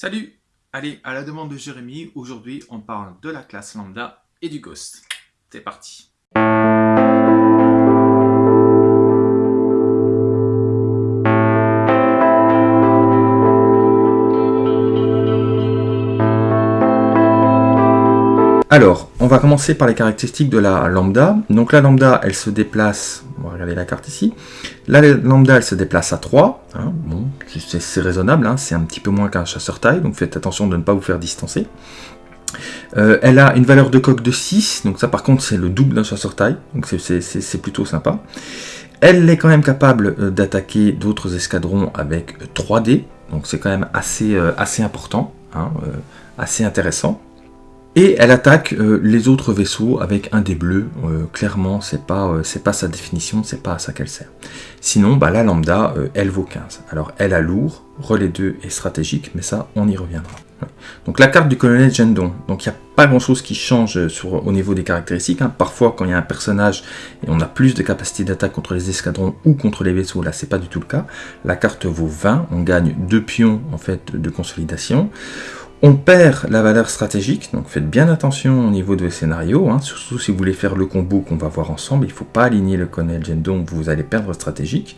Salut Allez, à la demande de Jérémy, aujourd'hui on parle de la classe lambda et du ghost. C'est parti Alors, on va commencer par les caractéristiques de la lambda. Donc la lambda, elle se déplace, on va regarder la carte ici. La lambda, elle se déplace à 3. Hein. C'est raisonnable, hein. c'est un petit peu moins qu'un chasseur taille, donc faites attention de ne pas vous faire distancer. Euh, elle a une valeur de coque de 6, donc ça par contre c'est le double d'un chasseur taille, donc c'est plutôt sympa. Elle est quand même capable euh, d'attaquer d'autres escadrons avec 3D, donc c'est quand même assez, euh, important, hein, assez intéressant. Et elle attaque euh, les autres vaisseaux avec un dé bleu. Euh, clairement, c'est pas, euh, pas sa définition, c'est pas à ça qu'elle sert. Sinon, bah, la lambda, elle vaut 15. Alors, elle a lourd, relais 2 et stratégique, mais ça, on y reviendra. Donc la carte du colonel Gendon, donc il n'y a pas grand chose qui change au niveau des caractéristiques. Hein. Parfois quand il y a un personnage et on a plus de capacité d'attaque contre les escadrons ou contre les vaisseaux, là c'est pas du tout le cas. La carte vaut 20, on gagne 2 pions en fait de consolidation. On perd la valeur stratégique, donc faites bien attention au niveau de vos scénarios, hein. surtout si vous voulez faire le combo qu'on va voir ensemble, il ne faut pas aligner le colonel donc vous allez perdre stratégique.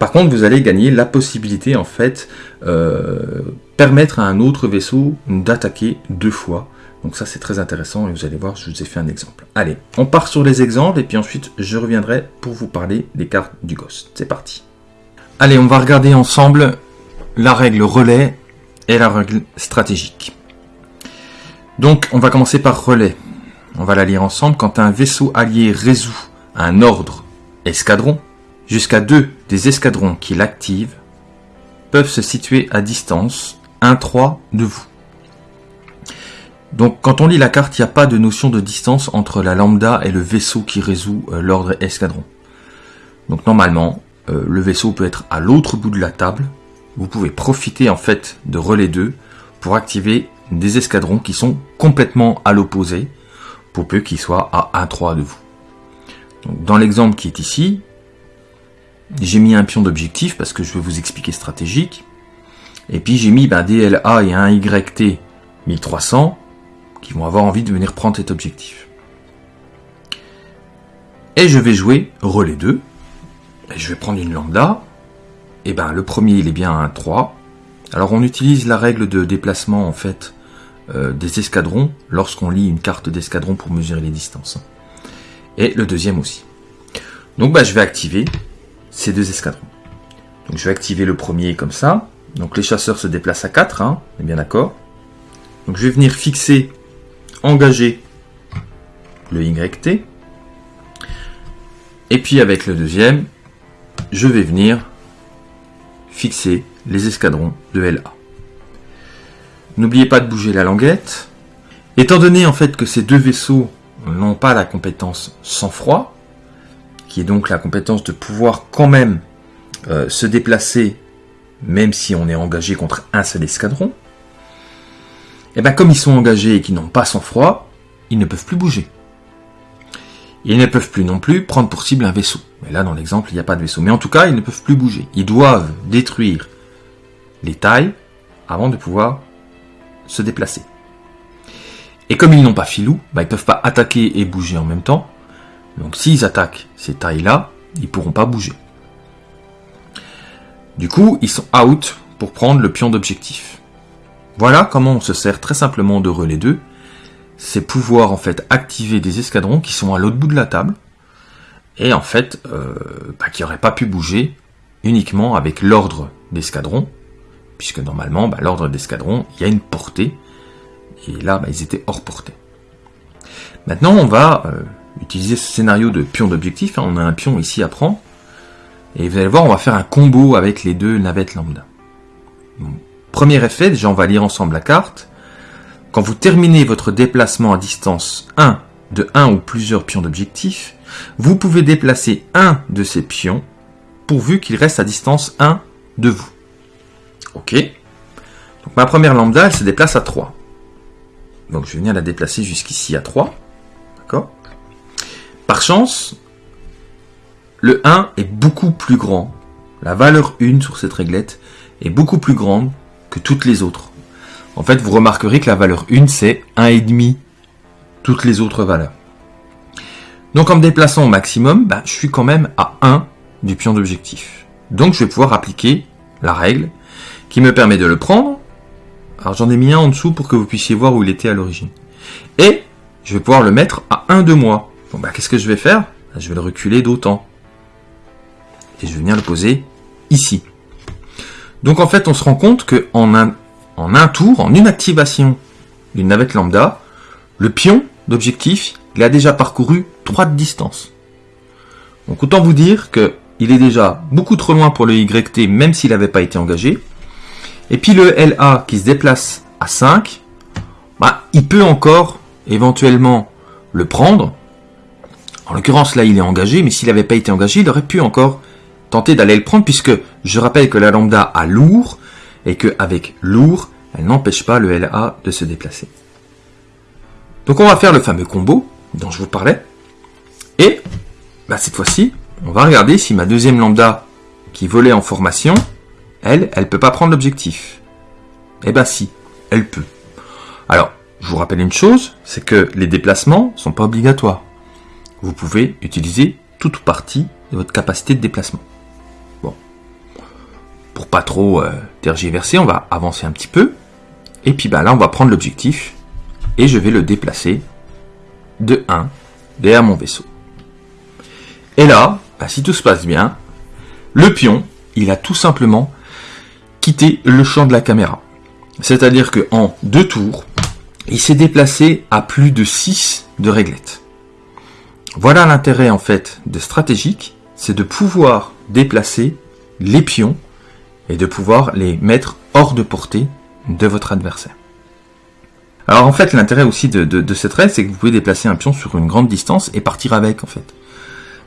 Par contre, vous allez gagner la possibilité, en fait, euh, permettre à un autre vaisseau d'attaquer deux fois. Donc ça, c'est très intéressant, et vous allez voir, je vous ai fait un exemple. Allez, on part sur les exemples, et puis ensuite, je reviendrai pour vous parler des cartes du Ghost. C'est parti. Allez, on va regarder ensemble la règle relais et la règle stratégique. Donc, on va commencer par relais. On va la lire ensemble. Quand un vaisseau allié résout un ordre escadron, jusqu'à deux des escadrons qui l'activent peuvent se situer à distance 1-3 de vous. Donc quand on lit la carte, il n'y a pas de notion de distance entre la lambda et le vaisseau qui résout euh, l'ordre escadron. Donc normalement, euh, le vaisseau peut être à l'autre bout de la table, vous pouvez profiter en fait de relais 2 pour activer des escadrons qui sont complètement à l'opposé, pour peu qu'ils soient à 1-3 de vous. dans l'exemple qui est ici, j'ai mis un pion d'objectif parce que je vais vous expliquer stratégique. Et puis j'ai mis ben, DLA et un YT 1300 qui vont avoir envie de venir prendre cet objectif. Et je vais jouer relais 2. Et je vais prendre une lambda eh ben le premier il est bien un 3. Alors on utilise la règle de déplacement en fait euh, des escadrons lorsqu'on lit une carte d'escadron pour mesurer les distances. Et le deuxième aussi. Donc bah, je vais activer ces deux escadrons. Donc je vais activer le premier comme ça. Donc les chasseurs se déplacent à 4, hein, on est bien d'accord. Donc je vais venir fixer, engager le YT. Et puis avec le deuxième, je vais venir fixer les escadrons de LA. N'oubliez pas de bouger la languette. Étant donné en fait que ces deux vaisseaux n'ont pas la compétence sang-froid, qui est donc la compétence de pouvoir quand même euh, se déplacer même si on est engagé contre un seul escadron, et eh bien comme ils sont engagés et qu'ils n'ont pas sang-froid, ils ne peuvent plus bouger. Ils ne peuvent plus non plus prendre pour cible un vaisseau. Mais là, dans l'exemple, il n'y a pas de vaisseau. Mais en tout cas, ils ne peuvent plus bouger. Ils doivent détruire les tailles avant de pouvoir se déplacer. Et comme ils n'ont pas filou, bah, ils ne peuvent pas attaquer et bouger en même temps. Donc s'ils attaquent ces tailles-là, ils ne pourront pas bouger. Du coup, ils sont out pour prendre le pion d'objectif. Voilà comment on se sert très simplement de relais 2 c'est pouvoir en fait activer des escadrons qui sont à l'autre bout de la table et en fait euh, bah, qui n'auraient pas pu bouger uniquement avec l'ordre d'escadron puisque normalement bah, l'ordre d'escadron il y a une portée et là bah, ils étaient hors portée. Maintenant on va euh, utiliser ce scénario de pion d'objectif, hein. on a un pion ici à prendre et vous allez voir on va faire un combo avec les deux navettes lambda. premier effet, déjà on va lire ensemble la carte. Quand vous terminez votre déplacement à distance 1 de 1 ou plusieurs pions d'objectif, vous pouvez déplacer un de ces pions pourvu qu'il reste à distance 1 de vous. Ok Donc ma première lambda, elle se déplace à 3. Donc je vais venir la déplacer jusqu'ici à 3. D'accord Par chance, le 1 est beaucoup plus grand. La valeur 1 sur cette réglette est beaucoup plus grande que toutes les autres. En fait, vous remarquerez que la valeur 1, c'est 1,5 toutes les autres valeurs. Donc en me déplaçant au maximum, bah, je suis quand même à 1 du pion d'objectif. Donc je vais pouvoir appliquer la règle qui me permet de le prendre. Alors j'en ai mis un en dessous pour que vous puissiez voir où il était à l'origine. Et je vais pouvoir le mettre à 1 de moi. Bon bah qu'est-ce que je vais faire? Bah, Je vais le reculer d'autant. Et je vais venir le poser ici. Donc en fait on se rend compte qu'en un, en un tour, en une activation d'une navette lambda, le pion d'objectif, il a déjà parcouru 3 de distance. Donc autant vous dire que il est déjà beaucoup trop loin pour le YT, même s'il n'avait pas été engagé. Et puis le LA qui se déplace à 5, bah, il peut encore éventuellement le prendre. En l'occurrence, là, il est engagé, mais s'il n'avait pas été engagé, il aurait pu encore tenter d'aller le prendre, puisque je rappelle que la lambda a lourd, et qu'avec lourd, elle n'empêche pas le LA de se déplacer. Donc on va faire le fameux combo dont je vous parlais. Et bah, cette fois-ci, on va regarder si ma deuxième lambda qui volait en formation, elle, elle peut pas prendre l'objectif. Eh ben si, elle peut. Alors, je vous rappelle une chose, c'est que les déplacements sont pas obligatoires. Vous pouvez utiliser toute partie de votre capacité de déplacement. Pour pas trop euh, tergiverser, on va avancer un petit peu. Et puis bah, là, on va prendre l'objectif et je vais le déplacer de 1 derrière mon vaisseau. Et là, bah, si tout se passe bien, le pion, il a tout simplement quitté le champ de la caméra. C'est-à-dire qu'en deux tours, il s'est déplacé à plus de 6 de réglettes. Voilà l'intérêt en fait de stratégique, c'est de pouvoir déplacer les pions et de pouvoir les mettre hors de portée de votre adversaire. Alors en fait, l'intérêt aussi de, cette règle, c'est que vous pouvez déplacer un pion sur une grande distance et partir avec en fait.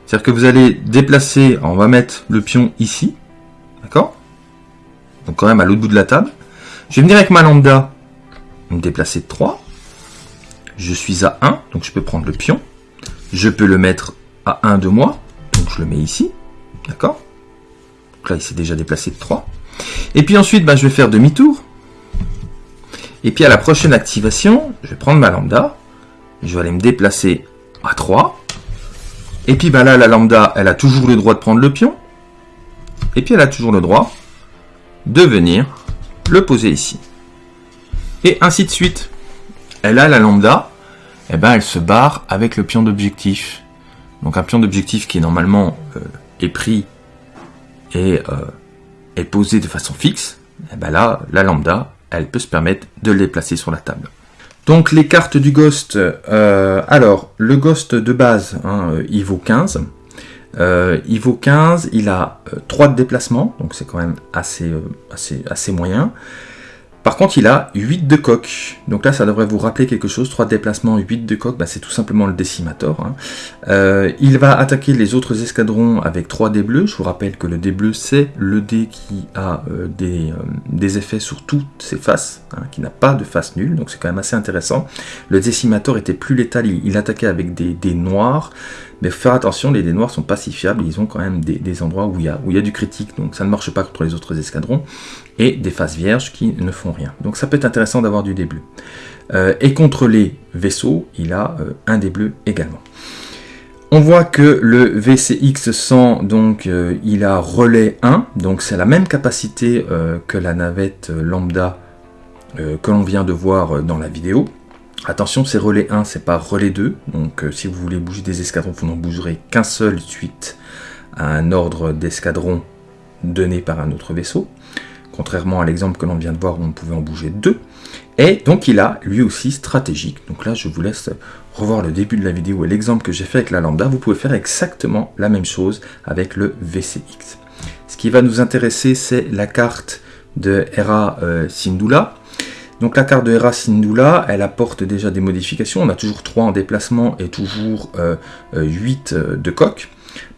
C'est-à-dire que vous allez déplacer, on va mettre le pion ici, d'accord? Donc quand même à l'autre bout de la table. Je vais venir avec ma lambda, me déplacer de 3. Je suis à 1, donc je peux prendre le pion. Je peux le mettre à 1 de moi, donc je le mets ici, d'accord? Donc là, il s'est déjà déplacé de 3. Et puis ensuite, bah, je vais faire demi-tour. Et puis à la prochaine activation, je vais prendre ma lambda, je vais aller me déplacer à 3. Et puis bah là, la lambda, elle a toujours le droit de prendre le pion. Et puis elle a toujours le droit de venir le poser ici. Et ainsi de suite. Elle a la lambda, et eh ben elle se barre avec le pion d'objectif. Donc un pion d'objectif qui normalement euh, est pris et euh, est posé de façon fixe. Et eh ben là, la lambda, elle peut se permettre de les placer sur la table. Donc les cartes du Ghost, euh, alors le Ghost de base, hein, il vaut 15. Euh, il vaut 15, il a 3 euh, de déplacement, donc c'est quand même assez, assez, assez moyen. Par contre, il a 8 de coq. Donc là, ça devrait vous rappeler quelque chose. 3 déplacements, 8 de coq, bah, c'est tout simplement le décimator. Hein. Euh, il va attaquer les autres escadrons avec 3 dés bleus. Je vous rappelle que le dé bleu, c'est le dé qui a euh, des, euh, des, effets sur toutes ses faces, hein, qui n'a pas de face nulle. Donc c'est quand même assez intéressant. Le décimator était plus létal. Il, attaquait avec des dés noirs. Mais faire attention, les dés noirs sont pas si fiables, ils ont quand même des, endroits où il, y a, y a du critique, donc ça ne marche pas contre les autres escadrons, et des faces vierges qui ne font Donc ça peut être intéressant d'avoir du dé bleu. Euh, et contre les vaisseaux, il a euh, un dé bleu également. On voit que le VCX 100, donc euh, il a relais 1, donc c'est la même capacité que la navette lambda que l'on vient de voir dans la vidéo. Attention, c'est relais 1, c'est pas relais 2. Donc euh, si vous voulez bouger des escadrons, vous n'en bougerez qu'un seul suite à un ordre d'escadron donné par un autre vaisseau. Contrairement à l'exemple que l'on vient de voir où on pouvait en bouger deux. Et donc il a lui aussi stratégique. Donc là je vous laisse revoir le début de la vidéo et l'exemple que j'ai fait avec la lambda. Vous pouvez faire exactement la même chose avec le VCX. Ce qui va nous intéresser c'est la carte de Hera euh, Sindula. Donc la carte de Hera Syndulla, elle apporte déjà des modifications. On a toujours 3 en déplacement et toujours 8 euh, euh, euh, de coque.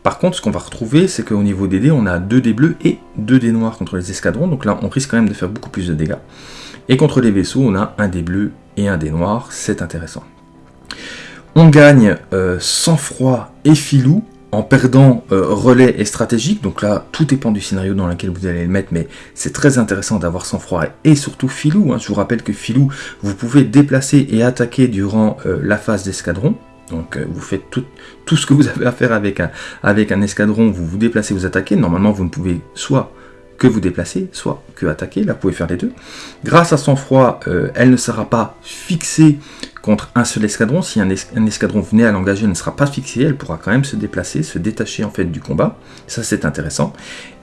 Par contre, ce qu'on va retrouver, c'est qu'au niveau des dés, on a 2 dés bleus et 2 dés noirs contre les escadrons. Donc là, on risque quand même de faire beaucoup plus de dégâts. Et contre les vaisseaux, on a un dé bleu et un dé noir. C'est intéressant. On gagne sang-froid et filou en perdant euh, relais et stratégique. Donc là, tout dépend du scénario dans lequel vous allez le mettre, mais c'est très intéressant d'avoir sang-froid et surtout filou. Hein. Je vous rappelle que filou, vous pouvez déplacer et attaquer durant euh, la phase d'escadron. Donc euh, vous faites tout, ce que vous avez à faire avec un, escadron, vous vous déplacez, vous attaquez. Normalement, vous ne pouvez soit que vous déplacer, soit que attaquer. Là, vous pouvez faire les deux. Grâce à son froid, euh, elle ne sera pas fixée contre un seul escadron. Si un, escadron venait à l'engager, elle ne sera pas fixée. Elle pourra quand même se déplacer, se détacher en fait du combat. Ça, c'est intéressant.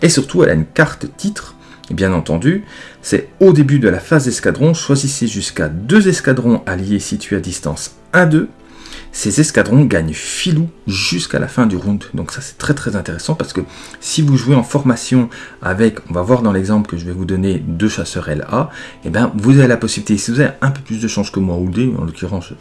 Et surtout, elle a une carte titre. bien entendu, c'est au début de la phase d'escadron, choisissez jusqu'à deux escadrons alliés situés à distance 1-2 ces escadrons gagnent filou jusqu'à la fin du round. Donc ça c'est très très intéressant parce que si vous jouez en formation avec, on va voir dans l'exemple que je vais vous donner, deux chasseurs LA, et eh bien vous avez la possibilité, si vous avez un peu plus de chance que moi ou D, en l'occurrence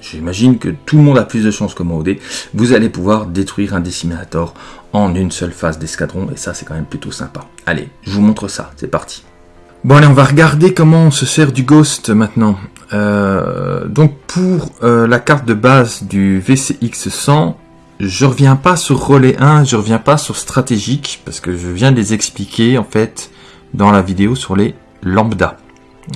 j'imagine que tout le monde a plus de chance que moi ou D, vous allez pouvoir détruire un décimator en une seule phase d'escadron et ça c'est quand même plutôt sympa. Allez, je vous montre ça, c'est parti. Bon allez, on va regarder comment on se sert du Ghost maintenant. Euh, donc pour euh, la carte de base du VCX 100, je reviens pas sur relais 1, je reviens pas sur stratégique, parce que je viens de les expliquer en fait dans la vidéo sur les lambda.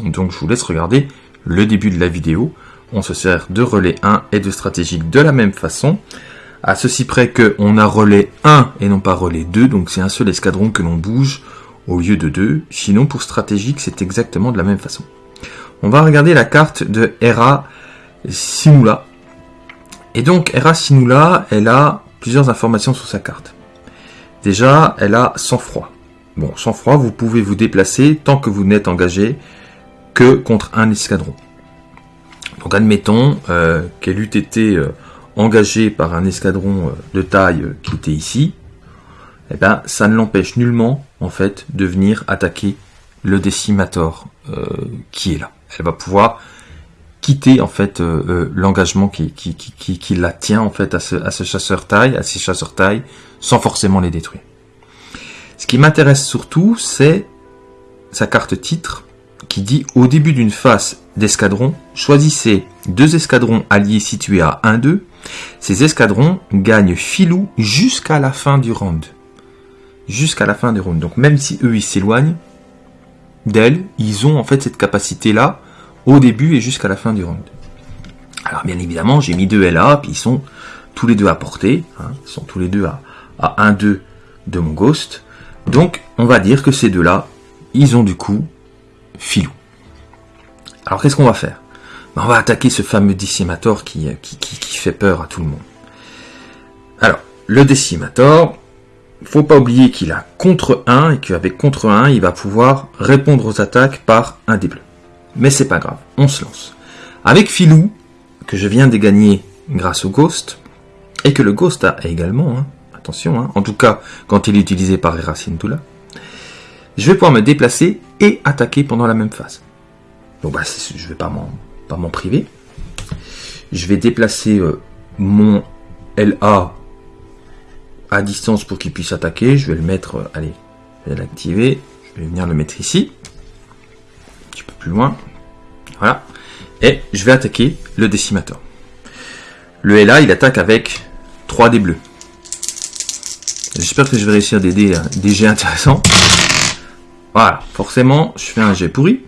Donc je vous laisse regarder le début de la vidéo. On se sert de relais 1 et de stratégique de la même façon. À ceci près que on a relais 1 et non pas relais 2, donc c'est un seul escadron que l'on bouge au lieu de deux. Sinon pour stratégique c'est exactement de la même façon on va regarder la carte de Hera Sinula. Et donc, Hera Sinula, elle a plusieurs informations sur sa carte. Déjà, elle a sang-froid. Bon, sang-froid, vous pouvez vous déplacer tant que vous n'êtes engagé que contre un escadron. Donc, admettons euh, qu'elle eût été euh, engagée par un escadron euh, de taille qui était ici. Eh bien, ça ne l'empêche nullement, en fait, de venir attaquer le décimator qui est là elle va pouvoir quitter en fait euh, euh, l'engagement qui, qui, qui, qui, la tient en fait à ce, à ce chasseur taille, à ces chasseurs taille, sans forcément les détruire. Ce qui m'intéresse surtout, c'est sa carte titre qui dit au début d'une phase d'escadron, choisissez deux escadrons alliés situés à 1-2. Ces escadrons gagnent filou jusqu'à la fin du round. Jusqu'à la fin du round. Donc même si eux ils s'éloignent, d'elle, ils ont en fait cette capacité-là au début et jusqu'à la fin du round. Alors bien évidemment, j'ai mis deux LA, puis ils sont tous les deux à portée, hein, ils sont tous les deux à, à 1-2 de mon Ghost. Donc on va dire que ces deux-là, ils ont du coup filou. Alors qu'est-ce qu'on va faire? Ben, On va attaquer ce fameux Decimator qui, qui, qui, qui fait peur à tout le monde. Alors, le Decimator, faut pas oublier qu'il a contre 1 et qu'avec contre 1, il va pouvoir répondre aux attaques par un des bleus. Mais c'est pas grave, on se lance. Avec Filou, que je viens de gagner grâce au Ghost, et que le Ghost a également, hein, attention, hein, en tout cas quand il est utilisé par Erasintula, je vais pouvoir me déplacer et attaquer pendant la même phase. Donc bah, je vais pas m'en priver. Je vais déplacer euh, mon LA à distance pour qu'il puisse attaquer. Je vais le mettre, euh, allez, je vais l'activer. Je vais venir le mettre ici. Un petit peu plus loin. Voilà. Et je vais attaquer le décimateur. Le LA, il attaque avec 3 dés bleus. J'espère que je vais réussir des dés, des jets intéressants. Voilà, forcément, je fais un jet pourri.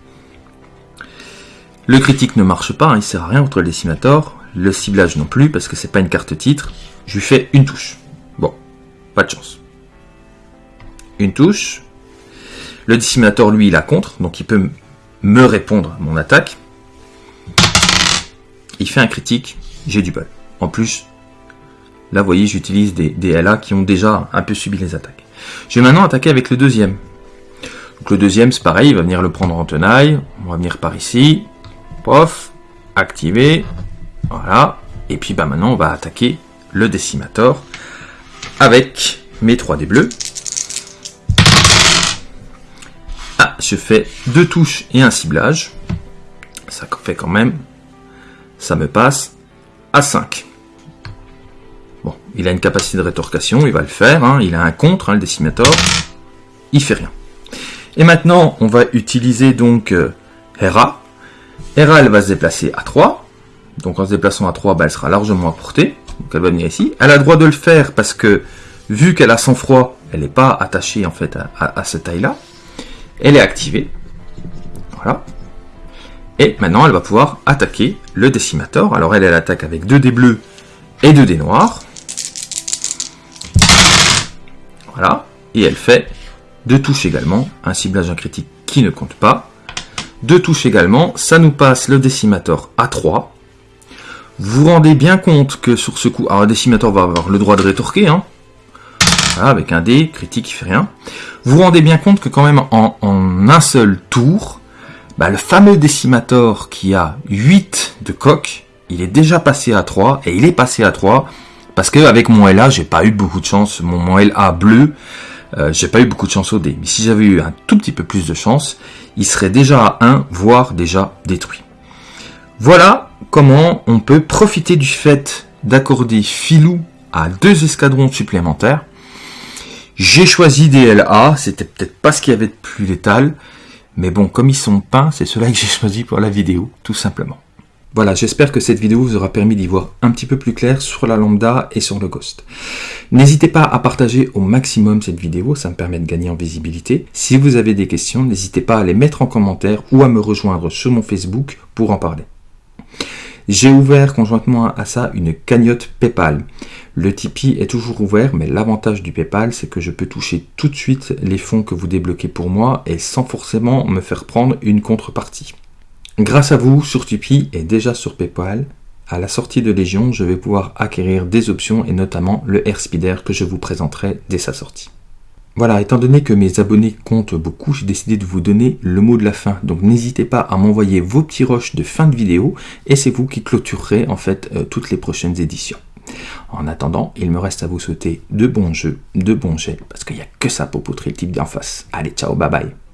Le critique ne marche pas, hein, il sert à rien contre le décimator. Le ciblage non plus, parce que c'est pas une carte titre. Je lui fais une touche. Pas de chance. Une touche. Le disséminateur, lui, il a contre, donc il peut me répondre à mon attaque. Il fait un critique, j'ai du bol. En plus, là, vous voyez, j'utilise des, des LA qui ont déjà un peu subi les attaques. Je vais maintenant attaquer avec le deuxième. Donc le deuxième, c'est pareil, il va venir le prendre en tenaille. On va venir par ici. Pof. Activer. Voilà. Et puis bah maintenant, on va attaquer le décimator avec mes 3 dés bleus. Ah, je fais deux touches et un ciblage. Ça fait quand même, ça me passe à 5. Bon, il a une capacité de rétorcation, il va le faire. Hein. Il a un contre, hein, le décimator. Il fait rien. Et maintenant, on va utiliser donc euh, Hera. Hera, elle va se déplacer à 3. Donc en se déplaçant à 3, bah, elle sera largement à portée. Elle va venir ici. Elle a le droit de le faire parce que, vu qu'elle a son froid, elle n'est pas attachée en fait à, cette taille-là. Elle est activée. Voilà. Et maintenant, elle va pouvoir attaquer le décimator. Alors elle, elle attaque avec deux dés bleus et deux dés noirs. Voilà. Et elle fait deux touches également. Un ciblage critique qui ne compte pas. Deux touches également. Ça nous passe le décimator à 3. Vous vous rendez bien compte que sur ce coup... Alors le décimator va avoir le droit de rétorquer. Hein. avec un dé, critique qui fait rien. Vous vous rendez bien compte que quand même en, un seul tour, bah, le fameux décimator qui a 8 de coque, il est déjà passé à 3. Et il est passé à 3 parce qu'avec mon LA, j'ai pas eu beaucoup de chance. Mon, mon LA bleu, euh, j'ai pas eu beaucoup de chance au dé. Mais si j'avais eu un tout petit peu plus de chance, il serait déjà à 1, voire déjà détruit. Voilà comment on peut profiter du fait d'accorder filou à deux escadrons supplémentaires. J'ai choisi des LA, c'était peut-être pas ce qu'il y avait de plus létal, mais bon, comme ils sont peints, c'est cela que j'ai choisi pour la vidéo, tout simplement. Voilà, j'espère que cette vidéo vous aura permis d'y voir un petit peu plus clair sur la lambda et sur le ghost. N'hésitez pas à partager au maximum cette vidéo, ça me permet de gagner en visibilité. Si vous avez des questions, n'hésitez pas à les mettre en commentaire ou à me rejoindre sur mon Facebook pour en parler. J'ai ouvert conjointement à ça une cagnotte PayPal. Le Tipeee est toujours ouvert, mais l'avantage du PayPal, c'est que je peux toucher tout de suite les fonds que vous débloquez pour moi et sans forcément me faire prendre une contrepartie. Grâce à vous, sur Tipeee et déjà sur PayPal, à la sortie de Légion, je vais pouvoir acquérir des options et notamment le Airspeeder que je vous présenterai dès sa sortie. Voilà, étant donné que mes abonnés comptent beaucoup, j'ai décidé de vous donner le mot de la fin. Donc n'hésitez pas à m'envoyer vos petits rushs de fin de vidéo et c'est vous qui clôturerez en fait euh, toutes les prochaines éditions. En attendant, il me reste à vous souhaiter de bons jeux, de bons jets, parce qu'il n'y a que ça pour poutrer le type d'en face. Allez, ciao, bye bye